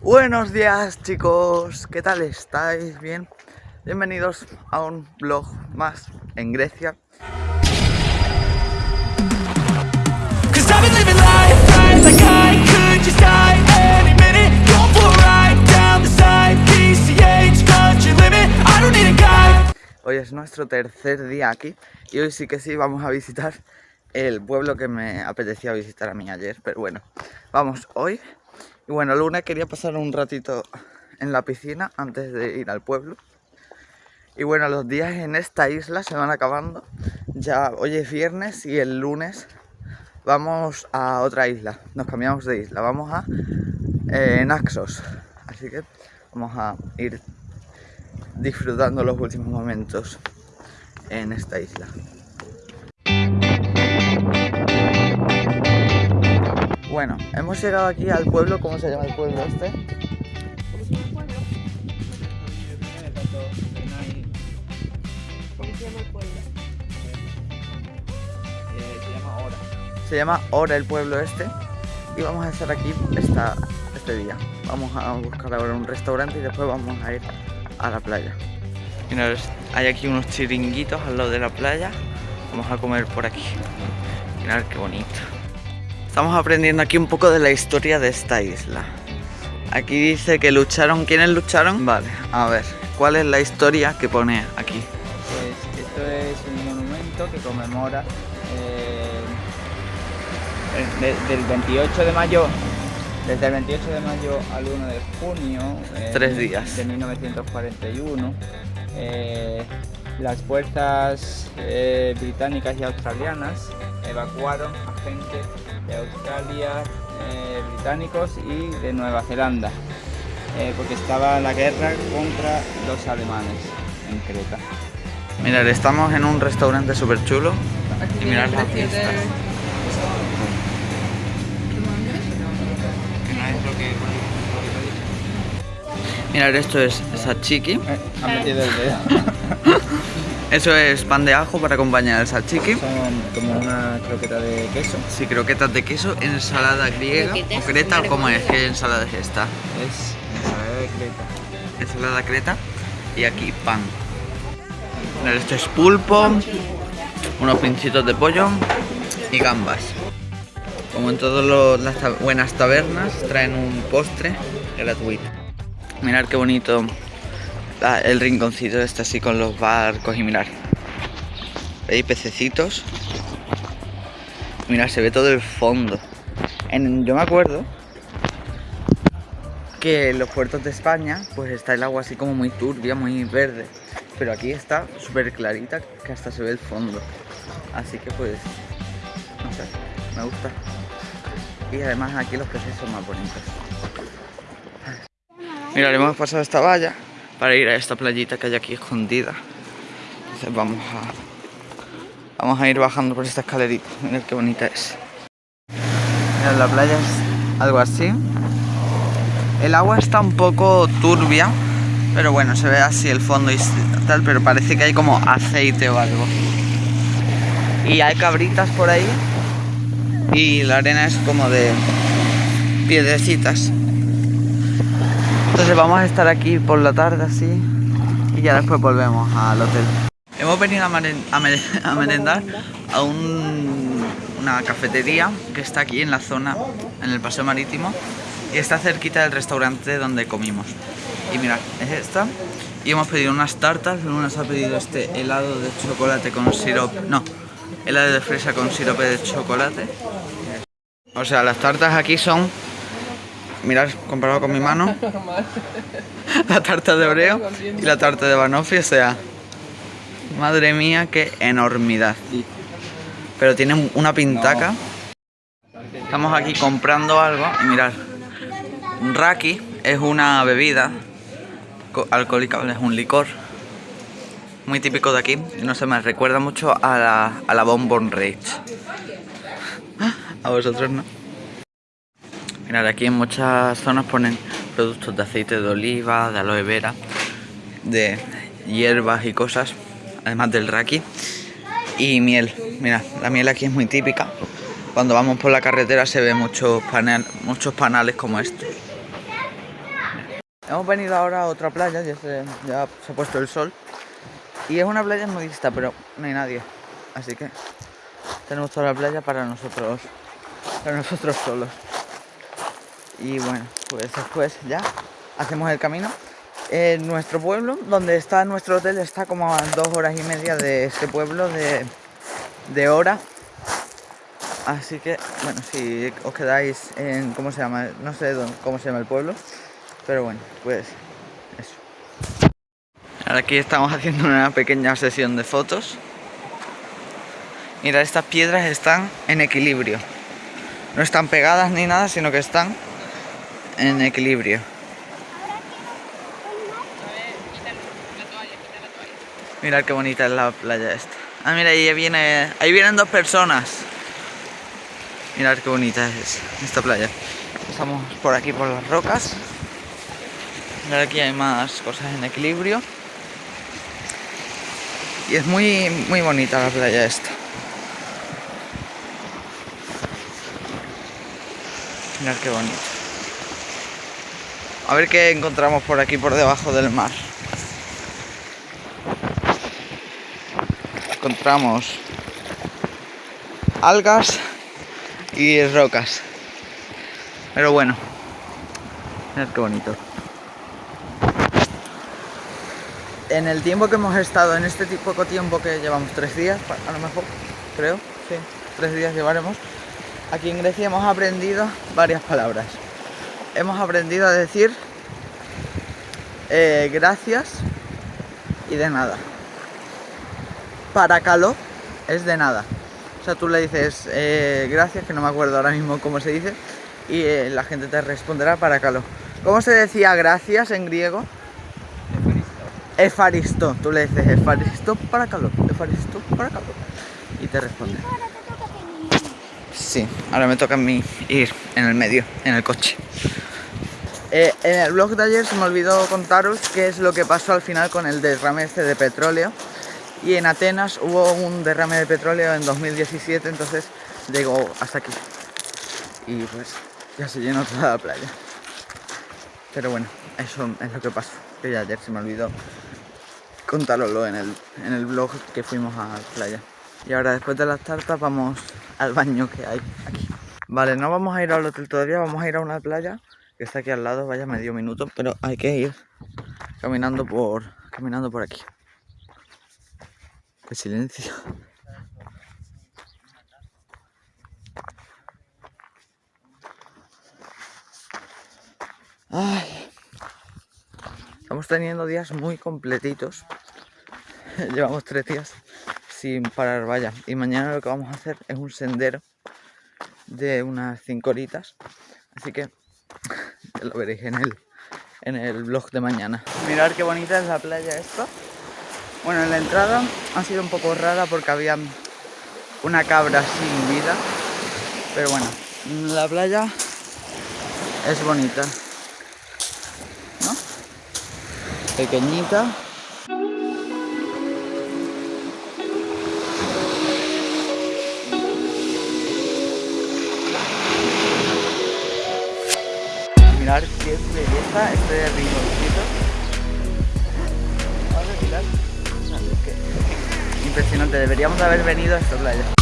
Buenos días chicos, ¿qué tal estáis? ¿Bien? Bienvenidos a un vlog más en Grecia. Hoy es nuestro tercer día aquí y hoy sí que sí vamos a visitar el pueblo que me apetecía visitar a mí ayer, pero bueno, vamos hoy. Y bueno, lunes quería pasar un ratito en la piscina antes de ir al pueblo. Y bueno, los días en esta isla se van acabando. Ya hoy es viernes y el lunes vamos a otra isla. Nos cambiamos de isla. Vamos a eh, Naxos. Así que vamos a ir disfrutando los últimos momentos en esta isla. Bueno, hemos llegado aquí al pueblo, ¿cómo se llama el pueblo este? ¿Cómo se llama el pueblo? se llama Ora. Se llama Ora el pueblo este y vamos a estar aquí esta, este día. Vamos a buscar ahora un restaurante y después vamos a ir a la playa. Mirad, hay aquí unos chiringuitos al lado de la playa. Vamos a comer por aquí. Mirad qué bonito. Estamos aprendiendo aquí un poco de la historia de esta isla. Aquí dice que lucharon. ¿Quiénes lucharon? Vale, a ver. ¿Cuál es la historia que pone aquí? Pues esto es un monumento que conmemora eh, de- del 28 de mayo, desde el 28 de mayo al 1 de junio eh, Tres días. de 1941. eh, las fuerzas eh, británicas y australianas evacuaron a gente de Australia, eh, británicos y de Nueva Zelanda, eh, porque estaba la guerra contra los alemanes en Creta. Mirad, estamos en un restaurante súper chulo. Y mirad las vistas. Mirad, esto es sashiki. Eh, ha metido el dedo. Eso es pan de ajo para acompañar el sashiki. Son como una croqueta de queso. Sí, croquetas de queso, ensalada griega. ¿O creta o cómo es? ¿Qué ensalada es esta? Es ensalada de creta. Ensalada creta. Y aquí pan. Esto es pulpo, unos pincitos de pollo y gambas. Como en todas las buenas tabernas, traen un postre gratuito. Mirad qué bonito la- el rinconcito este así con los barcos y mirar. Hay pececitos. Mirad, se ve todo el fondo. En- yo me acuerdo que en los puertos de España pues está el agua así como muy turbia, muy verde. Pero aquí está súper clarita que hasta se ve el fondo. Así que pues, no sé, me gusta. Y además aquí los peces son más bonitos. Mira, hemos pasado esta valla para ir a esta playita que hay aquí escondida. Entonces vamos a, vamos a ir bajando por esta escalerita. Mirad qué bonita es. Mirad, la playa es algo así. El agua está un poco turbia, pero bueno, se ve así el fondo y tal, pero parece que hay como aceite o algo. Y hay cabritas por ahí y la arena es como de piedrecitas. Entonces vamos a estar aquí por la tarde así y ya después volvemos al hotel. Hemos venido a, meren- a mere- a merendar a un- una cafetería que está aquí en la zona, en el paseo marítimo y está cerquita del restaurante donde comimos. Y mirad, es esta. Y hemos pedido unas tartas, Luna se ha pedido este helado de chocolate con sirope, no, helado de fresa con sirope de chocolate. O sea, las tartas aquí son, mirad, comparado con mi mano, la tarta de Oreo y la tarta de Banoffee, o sea, madre mía, qué enormidad. Pero tienen una pintaca. Estamos aquí comprando algo y mirad, Raki es una bebida co- alcohólica, es un licor muy típico de aquí. No sé, me recuerda mucho a la, a la Bonbon Rage. A vosotros no. Aquí en muchas zonas ponen productos de aceite de oliva, de aloe vera, de hierbas y cosas, además del raki. Y miel, mira, la miel aquí es muy típica. Cuando vamos por la carretera se ve muchos, panel, muchos panales como estos. Hemos venido ahora a otra playa, ya se, ya se ha puesto el sol. Y es una playa nudista, pero no hay nadie. Así que tenemos toda la playa para nosotros, para nosotros solos. Y bueno, pues después ya hacemos el camino. En nuestro pueblo, donde está nuestro hotel, está como a dos horas y media de este pueblo de, de hora. Así que, bueno, si os quedáis en, ¿cómo se llama? No sé cómo se llama el pueblo, pero bueno, pues eso. Ahora aquí estamos haciendo una pequeña sesión de fotos. Mira, estas piedras están en equilibrio. No están pegadas ni nada, sino que están en equilibrio. Mirad qué bonita es la playa esta. Ah, mira, ahí viene, ahí vienen dos personas. Mirad qué bonita es esta playa. Estamos por aquí por las rocas. Mirad aquí hay más cosas en equilibrio. Y es muy, muy bonita la playa esta. Mirad qué bonito. A ver qué encontramos por aquí por debajo del mar. Encontramos algas y rocas. Pero bueno, mirad qué bonito. En el tiempo que hemos estado, en este poco tiempo que llevamos, tres días, a lo mejor, creo, sí, tres días llevaremos, aquí en Grecia hemos aprendido varias palabras. Hemos aprendido a decir eh, gracias y de nada. Para calor es de nada. O sea, tú le dices eh, gracias, que no me acuerdo ahora mismo cómo se dice, y eh, la gente te responderá para calor. ¿Cómo se decía gracias en griego? Efaristo. Tú le dices Efaristo para calor, Efaristo para calor. Y te responde. Sí, ahora me toca a mí ir en el medio, en el coche. Eh, en el vlog de ayer se me olvidó contaros qué es lo que pasó al final con el derrame este de petróleo. Y en Atenas hubo un derrame de petróleo en 2017, entonces llegó hasta aquí. Y pues ya se llenó toda la playa. Pero bueno, eso es lo que pasó. Que ayer se me olvidó contároslo en el, en el vlog que fuimos a la playa. Y ahora después de las tartas vamos al baño que hay aquí. Vale, no vamos a ir al hotel todavía, vamos a ir a una playa que está aquí al lado, vaya medio minuto, pero hay que ir caminando por caminando por aquí. Qué silencio. Ay. Estamos teniendo días muy completitos. Llevamos tres días sin parar, vaya. Y mañana lo que vamos a hacer es un sendero de unas cinco horitas. Así que lo veréis en el, en el vlog de mañana. Mirad qué bonita es la playa esta. Bueno, en la entrada ha sido un poco rara porque había una cabra sin vida. Pero bueno, la playa es bonita. ¿No? Pequeñita. Mirar qué belleza este rinconcito. Vamos a. Impresionante, deberíamos de haber venido a esta playa.